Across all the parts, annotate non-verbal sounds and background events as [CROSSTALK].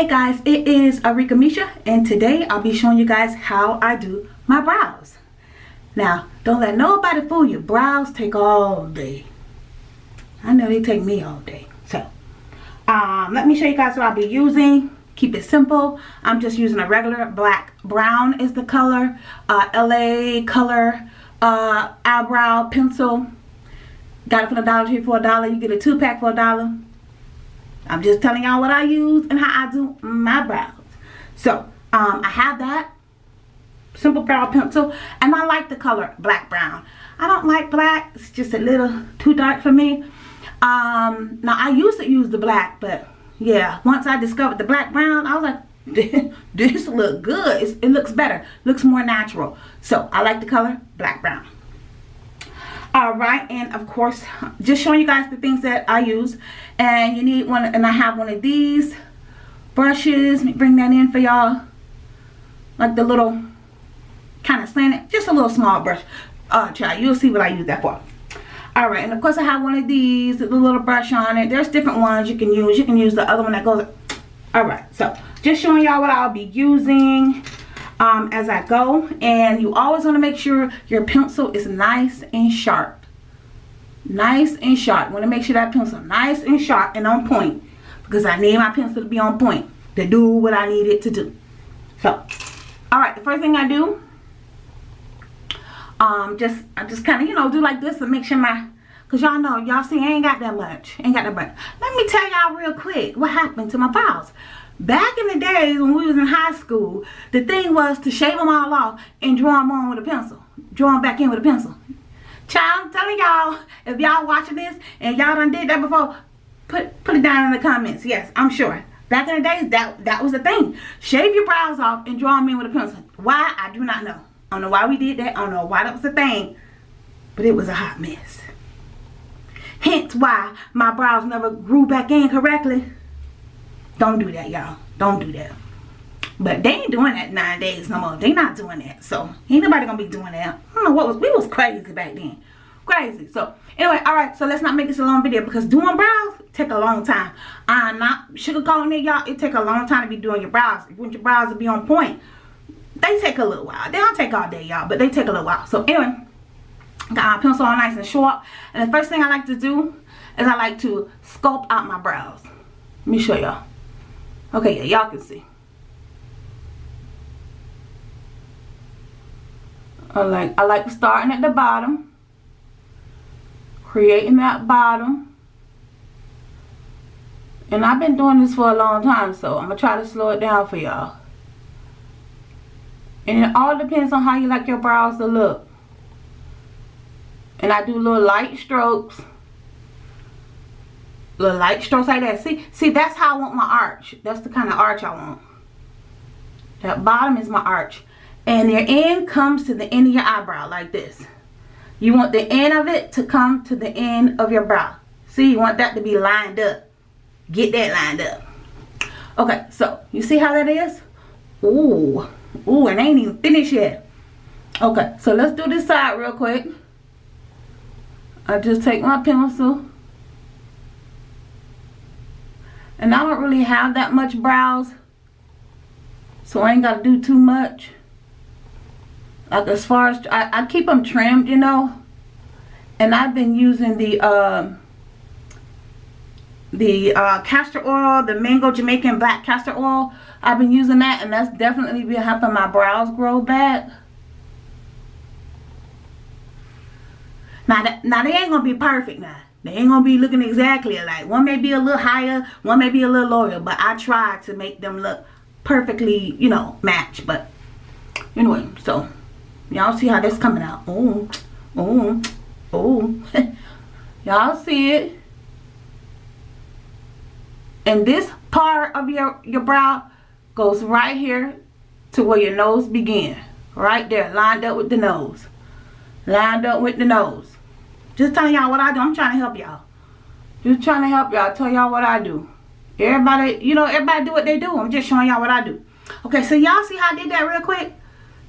Hey guys, it is Arika Misha and today I'll be showing you guys how I do my brows. Now, don't let nobody fool you. Brows take all day. I know they take me all day. So, um, let me show you guys what I'll be using. Keep it simple. I'm just using a regular black brown is the color. Uh, LA color uh, eyebrow pencil. Got it for the Dollar Tree for a dollar. You get a two pack for a dollar. I'm just telling y'all what I use and how I do my brows. So, um, I have that simple brow pencil and I like the color black brown. I don't like black. It's just a little too dark for me. Um, now, I used to use the black, but yeah, once I discovered the black brown, I was like, [LAUGHS] this look good. It's, it looks better. Looks more natural. So, I like the color black brown all right and of course just showing you guys the things that i use. And you need one and i have one of these brushes. Bring that in for y'all. Like the little kind of slanted just a little small brush. Uh child you'll see what i use that for. All right and of course i have one of these the little brush on it. There's different ones you can use. You can use the other one that goes all right. So just showing y'all what i'll be using um, as I go and you always want to make sure your pencil is nice and sharp. Nice and sharp. Want to make sure that pencil nice and sharp and on point because I need my pencil to be on point to do what I need it to do. So alright the first thing I do um just I just kind of you know do like this to make sure my because y'all know y'all see I ain't got that much ain't got that much let me tell y'all real quick what happened to my brows Back in the days when we was in high school, the thing was to shave them all off and draw them on with a pencil. Draw them back in with a pencil. Child, I'm telling y'all, if y'all watching this and y'all done did that before, put put it down in the comments. Yes, I'm sure. Back in the days, that, that was the thing. Shave your brows off and draw them in with a pencil. Why? I do not know. I don't know why we did that. I don't know why that was a thing. But it was a hot mess. Hence why my brows never grew back in correctly. Don't do that, y'all. Don't do that. But they ain't doing that nine days no more. They not doing that. So ain't nobody gonna be doing that. I don't know what was we was crazy back then. Crazy. So anyway, alright, so let's not make this a long video because doing brows take a long time. I'm not sugarcoating it, y'all. It take a long time to be doing your brows. If you want your brows to be on point, they take a little while. They don't take all day, y'all, but they take a little while. So anyway, got my pencil on nice and short. And the first thing I like to do is I like to sculpt out my brows. Let me show y'all. Okay, y'all can see. I like I like starting at the bottom, creating that bottom. And I've been doing this for a long time, so I'm gonna try to slow it down for y'all. And it all depends on how you like your brows to look. And I do little light strokes little light strokes like that. See, see, that's how I want my arch. That's the kind of arch I want. That bottom is my arch. And your end comes to the end of your eyebrow like this. You want the end of it to come to the end of your brow. See, you want that to be lined up. Get that lined up. Okay, so you see how that is? Ooh, ooh, and ain't even finished yet. Okay, so let's do this side real quick. I just take my pencil And I don't really have that much brows. So I ain't got to do too much. Like as far as, I, I keep them trimmed, you know. And I've been using the, uh, the uh, castor oil, the mango Jamaican black castor oil. I've been using that and that's definitely been helping my brows grow back. Now, now they ain't going to be perfect now. They ain't gonna be looking exactly alike. One may be a little higher, one may be a little lower, but I try to make them look perfectly, you know, match. But anyway, so y'all see how this coming out. Oh, oh, oh. [LAUGHS] y'all see it. And this part of your, your brow goes right here to where your nose begin. Right there, lined up with the nose. Lined up with the nose. Just telling y'all what I do. I'm trying to help y'all. Just trying to help y'all. Tell y'all what I do. Everybody, you know, everybody do what they do. I'm just showing y'all what I do. Okay, so y'all see how I did that real quick?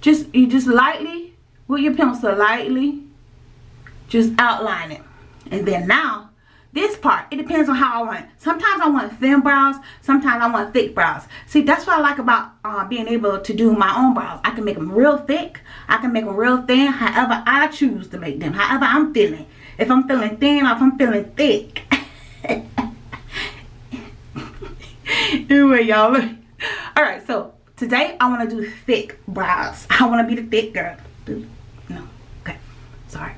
Just, you just lightly, with your pencil, lightly, just outline it. And then now, this part, it depends on how I want. Sometimes I want thin brows. Sometimes I want thick brows. See, that's what I like about uh, being able to do my own brows. I can make them real thick. I can make them real thin. However I choose to make them. However I'm feeling. If I'm feeling thin or if I'm feeling thick. anyway, y'all. Alright, so today I want to do thick brows. I want to be the thick girl. No. Okay. Sorry.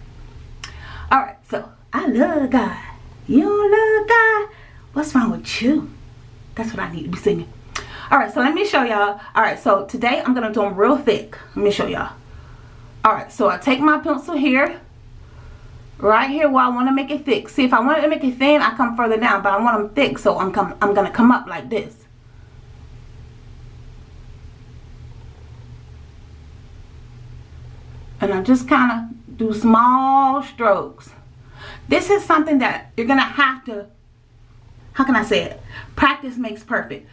Alright, so I love God. You love God? What's wrong with you? That's what I need to be singing. Alright, so let me show y'all. Alright, so today I'm going to do them real thick. Let me show y'all. Alright, so I take my pencil here. Right here where I want to make it thick. See, if I want to make it thin, I come further down. But I want them thick, so I'm, come, I'm to come up like this. And I just kind of do small strokes. This is something that you're to have to, how can I say it? Practice makes perfect.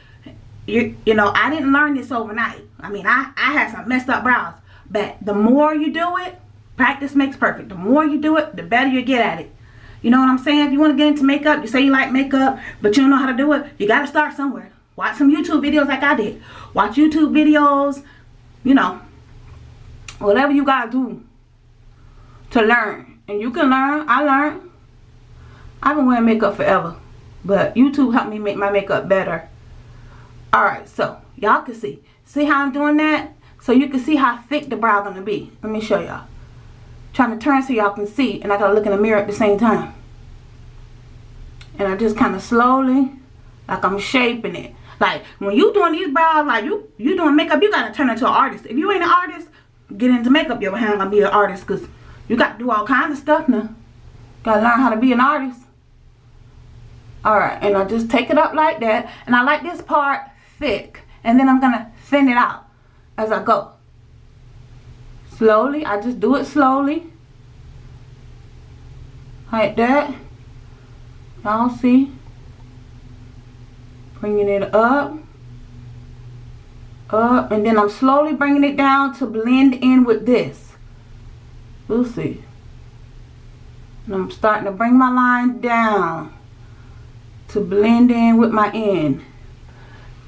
You, you know, I didn't learn this overnight. I mean, I, I had some messed up brows. But the more you do it, practice makes perfect. The more you do it, the better you get at it. You know what I'm saying? If you want to get into makeup, you say you like makeup, but you don't know how to do it, you got to start somewhere. Watch some YouTube videos like I did. Watch YouTube videos, you know, whatever you got to do to learn. And you can learn. I learned. I've been wearing makeup forever. But YouTube helped me make my makeup better. Alright, so y'all can see. See how I'm doing that? So you can see how thick the brow gonna be. Let me show y'all. Trying to turn so y'all can see. And I gotta look in the mirror at the same time. And I just kind of slowly, like I'm shaping it. Like when you doing these brows, like you you doing makeup, you gotta turn into an artist. If you ain't an artist, get into makeup, you're gonna be an artist because you got to do all kinds of stuff now. Gotta learn how to be an artist. Alright, and I just take it up like that. And I like this part thick. And then I'm gonna thin it out as I go. Slowly, I just do it slowly. Like that. Y'all see? Bringing it up. Up. And then I'm slowly bringing it down to blend in with this. We'll see. And I'm starting to bring my line down to blend in with my end.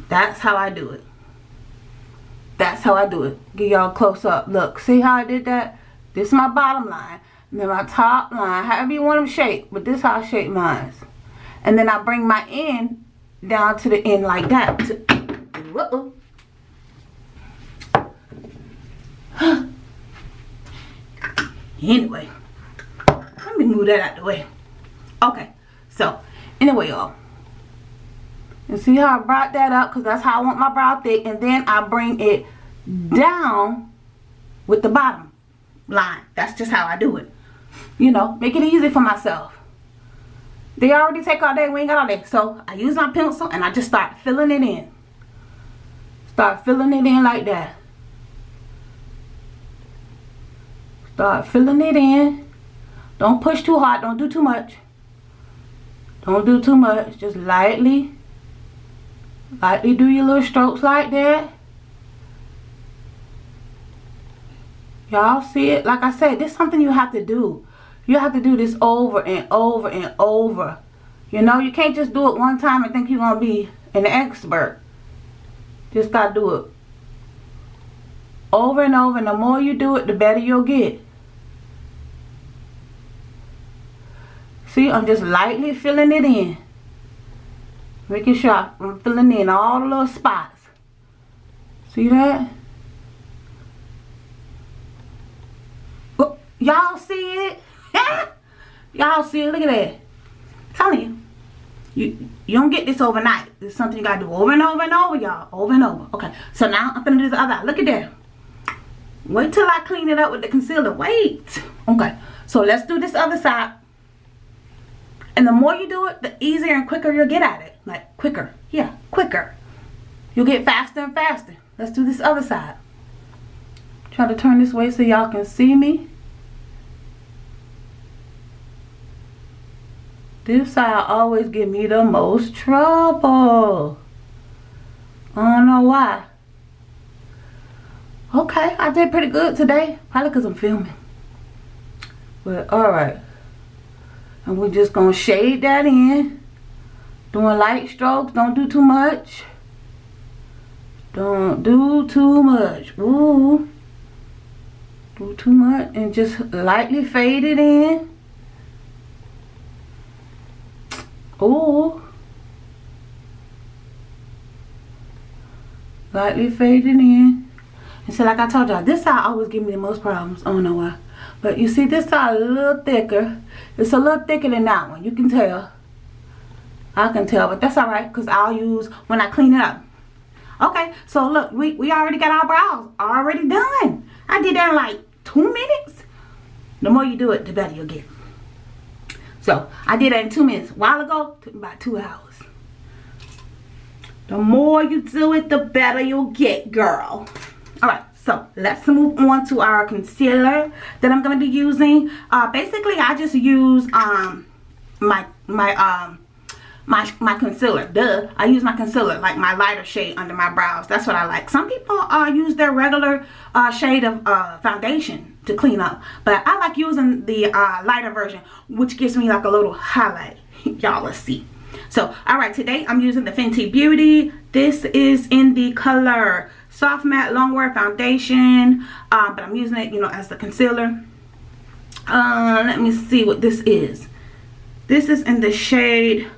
That's how I do it. That's how I do it. Give y'all a close up. Look, see how I did that? This is my bottom line. And then my top line, however you want them shaped. But this is how I shape mine. And then I bring my end down to the end like that. Whoa. [GASPS] Anyway, let me move that out the way. Okay, so anyway, y'all. And see how I brought that up because that's how I want my brow thick. And then I bring it down with the bottom line. That's just how I do it. You know, make it easy for myself. They already take all day. We ain't got all day. So I use my pencil and I just start filling it in. Start filling it in like that. Start filling it in. Don't push too hard. Don't do too much. Don't do too much. Just lightly. Lightly do your little strokes like that. Y'all see it? Like I said, this is something you have to do. You have to do this over and over and over. You know, you can't just do it one time and think you're to be an expert. Just got to do it over and over and the more you do it the better you'll get see I'm just lightly filling it in making sure I'm filling in all the little spots see that oh, y'all see it [LAUGHS] y'all see it look at that I'm telling you you you don't get this overnight. It's something you gotta do over and over and over, y'all. Over and over. Okay. So now I'm gonna do the other. Look at that. Wait till I clean it up with the concealer. Wait. Okay. So let's do this other side. And the more you do it, the easier and quicker you'll get at it. Like quicker. Yeah, quicker. You'll get faster and faster. Let's do this other side. Try to turn this way so y'all can see me. This side always give me the most trouble. I don't know why. Okay, I did pretty good today. Probably because I'm filming. But alright. And we're just going to shade that in. Doing light strokes. Don't do too much. Don't do too much. Ooh. Do too much. And just lightly fade it in. Ooh. Lightly fade it in. And so like I told y'all, this side always give me the most problems. I don't know why. But you see this side a little thicker. It's a little thicker than that one. You can tell. I can tell, but that's alright because I'll use when I clean it up. Okay, so look, we, we already got our brows already done. I did that in like two minutes. The more you do it, the better you'll get. So, I did that in two minutes. A while ago, took about two hours. The more you do it, the better you'll get, girl. Alright, so let's move on to our concealer that I'm going to be using. Uh, basically, I just use um my my um my my concealer. Duh i use my concealer like my lighter shade under my brows. That's what i like. Some people uh use their regular uh shade of uh foundation to clean up but i like using the uh lighter version which gives me like a little highlight. [LAUGHS] Y'all let's see. So all right today i'm using the fenty beauty. This is in the color soft matte longwear foundation uh, but i'm using it you know as the concealer. Uh let me see what this is. This is in the shade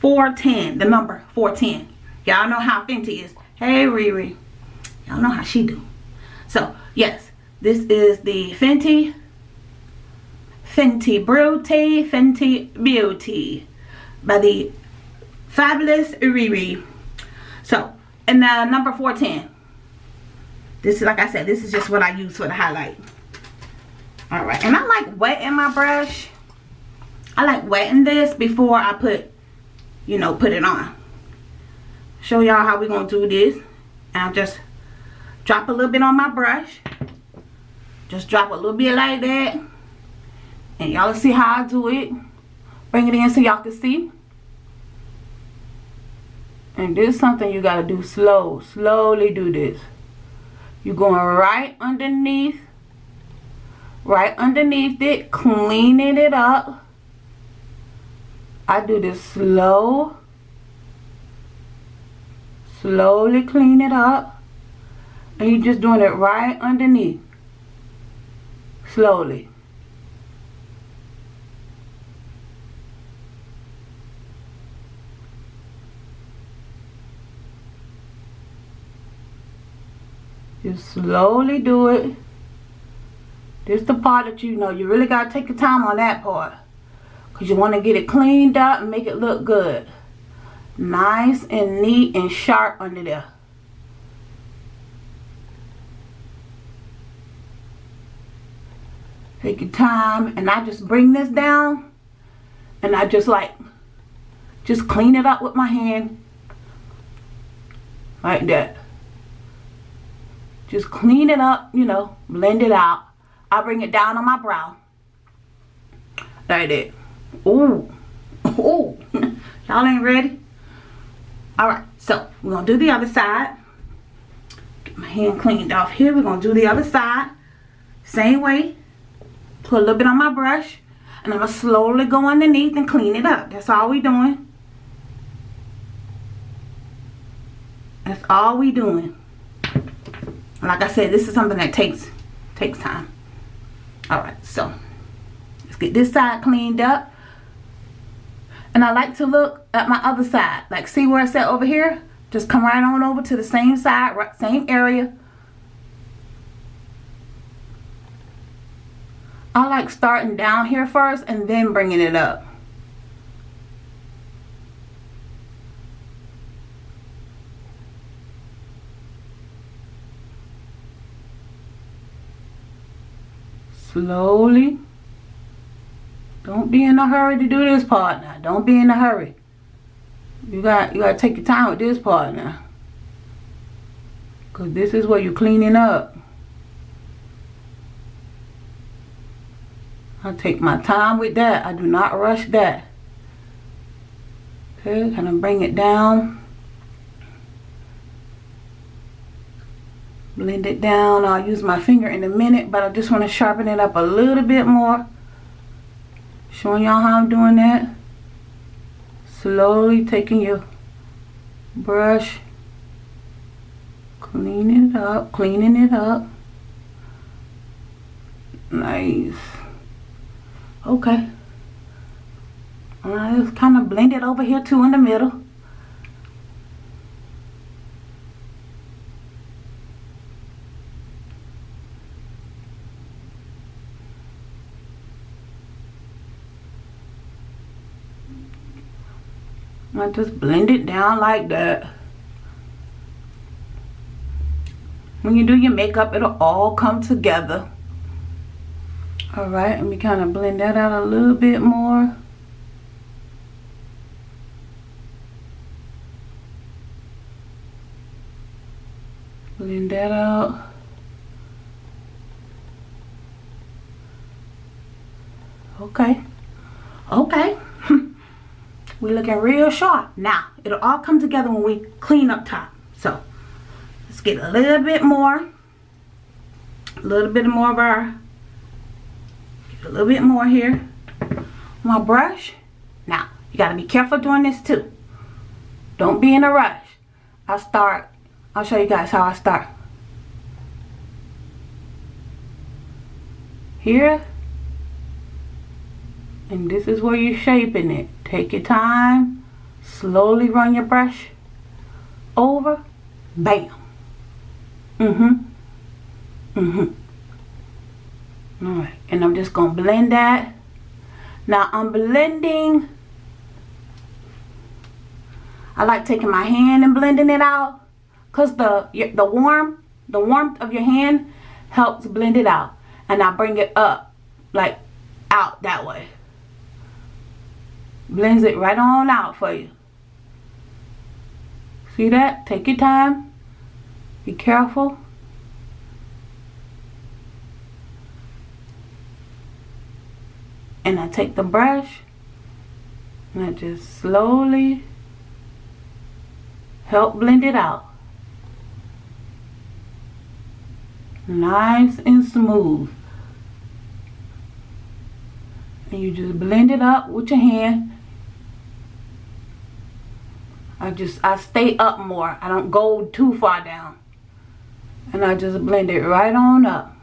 410 the number 410 y'all know how Fenty is. Hey Riri. Y'all know how she do. So yes this is the Fenty Fenty Beauty Fenty Beauty by the fabulous Riri. So and the number 410 this is like I said this is just what I use for the highlight all right and I like wetting my brush I like wetting this before I put you know, put it on. Show y'all how we're going to do this. And I'll just drop a little bit on my brush. Just drop a little bit like that. And y'all see how I do it. Bring it in so y'all can see. And this is something you got to do slow. Slowly do this. You're going right underneath. Right underneath it. Cleaning it up I do this slow. Slowly clean it up. And you're just doing it right underneath. Slowly. Just slowly do it. This the part that you know you really got to take your time on that part. Because you want to get it cleaned up and make it look good. Nice and neat and sharp under there. Take your time and I just bring this down and I just like just clean it up with my hand like that just clean it up you know blend it out I bring it down on my brow like that Ooh. [LAUGHS] Ooh. [LAUGHS] Y'all ain't ready? Alright, so we're going to do the other side. Get my hand cleaned off here. We're going to do the other side. Same way. Put a little bit on my brush. And I'm going to slowly go underneath and clean it up. That's all we doing. That's all we doing. Like I said, this is something that takes takes time. Alright, so let's get this side cleaned up. And I like to look at my other side. Like see where I said over here? Just come right on over to the same side, right, same area. I like starting down here first and then bringing it up. Slowly. Don't be in a hurry to do this part now. Don't be in a hurry. You got you got to take your time with this part now. Cause this is what you're cleaning up. I take my time with that. I do not rush that. Okay, kind of bring it down. Blend it down. I'll use my finger in a minute, but I just want to sharpen it up a little bit more Showing y'all how I'm doing that. Slowly taking your brush, cleaning it up, cleaning it up. Nice. Okay. Alright, let's kind of blend it over here too in the middle. I just blend it down like that. When you do your makeup, it'll all come together. Alright, let me kind of blend that out a little bit more. Blend that out. Okay. Okay. We're looking real sharp. Now, it'll all come together when we clean up top. So, let's get a little bit more. A little bit more of our, a little bit more here. My brush. Now, you got to be careful doing this too. Don't be in a rush. I start, I'll show you guys how I start. Here. And this is where you're shaping it. Take your time. Slowly run your brush over. Bam. Mm-hmm. Mm-hmm. Alright. And I'm just to blend that. Now I'm blending. I like taking my hand and blending it out. Because the, the warm, the warmth of your hand helps blend it out. And I bring it up. Like out that way blends it right on out for you see that? Take your time. Be careful. And I take the brush and I just slowly help blend it out. Nice and smooth. And you just blend it up with your hand I just, I stay up more. I don't go too far down. And I just blend it right on up.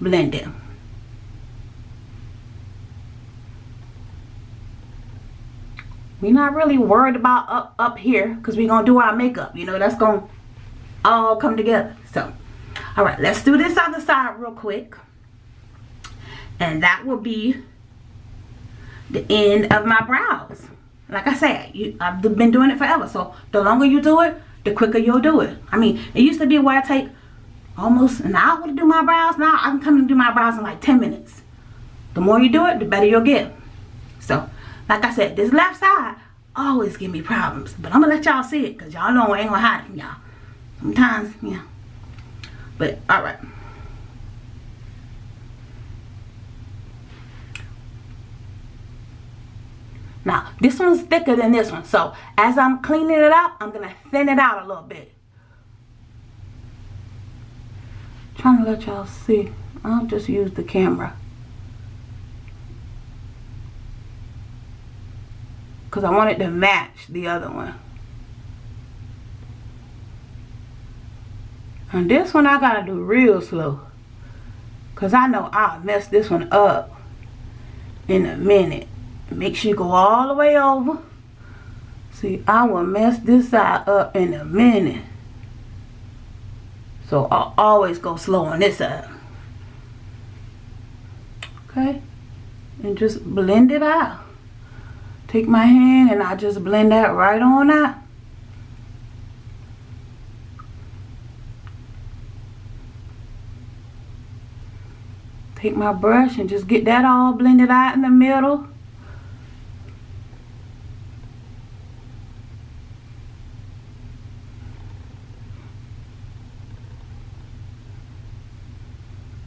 Blend it. We're not really worried about up up here because we're going to do our makeup. You know, that's going to all come together. So, all right, let's do this other side real quick. And that will be the end of my brows. Like I said, you, I've been doing it forever. So the longer you do it, the quicker you'll do it. I mean, it used to be where I take almost an hour to do my brows. Now I can come and do my brows in like 10 minutes. The more you do it, the better you'll get. So, like I said, this left side always give me problems. But I'm going to let y'all see it because y'all know I ain't going to hide it from y'all. Sometimes, yeah. But, alright. Now, this one's thicker than this one. So, as I'm cleaning it up, I'm going to thin it out a little bit. Trying to let y'all see. I'll just use the camera. Because I want it to match the other one. And this one I got to do real slow. Because I know I'll mess this one up in a minute. Make sure you go all the way over. See, I will mess this side up in a minute. So I'll always go slow on this side. Okay? And just blend it out. Take my hand and I just blend that right on out. Take my brush and just get that all blended out in the middle.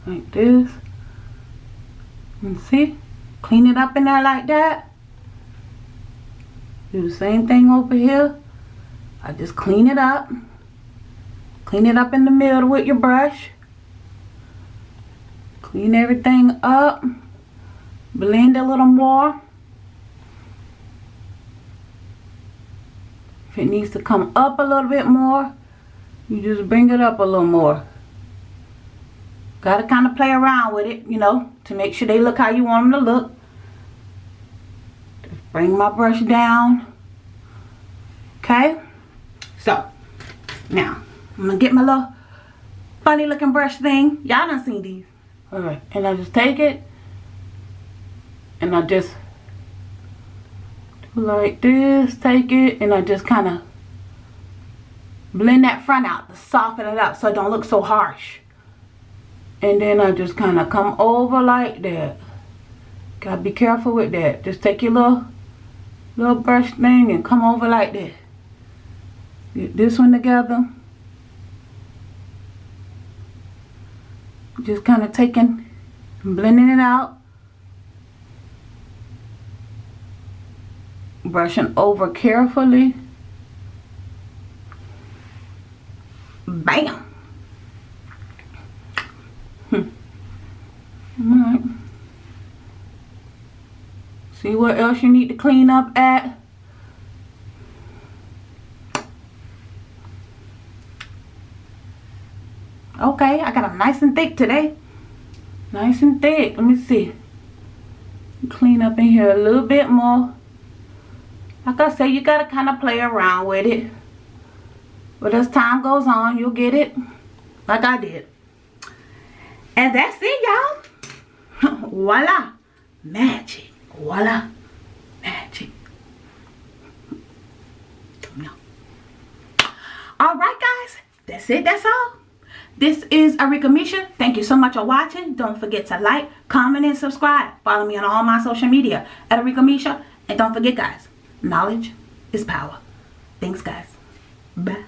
like this and see? Clean it up in there like that? Do the same thing over here. I just clean it up. Clean it up in the middle with your brush. Clean everything up. Blend a little more. If it needs to come up a little bit more, you just bring it up a little more. Got to kind of play around with it, you know, to make sure they look how you want them to look. Just bring my brush down. Okay? So, now, I'm going to get my little funny looking brush thing. Y'all done seen these. Alright, and I just take it and I just do like this, take it, and I just kind of blend that front out to soften it up so it don't look so harsh. And then I just kind of come over like that. Gotta be careful with that. Just take your little, little brush thing and come over like that. Get this one together. Just kind of taking, blending it out. Brushing over carefully. Bam. Alright. See what else you need to clean up at. Okay, I got them nice and thick today. Nice and thick. Let me see. Clean up in here a little bit more. Like I said, you got to kind of play around with it. But as time goes on, you'll get it like I did. And that's it, y'all. [LAUGHS] Voila. Magic. Voila. Magic. Alright, guys. That's it. That's all. This is Arika Misha. Thank you so much for watching. Don't forget to like, comment, and subscribe. Follow me on all my social media at Arika Misha. And don't forget, guys, knowledge is power. Thanks, guys. Bye.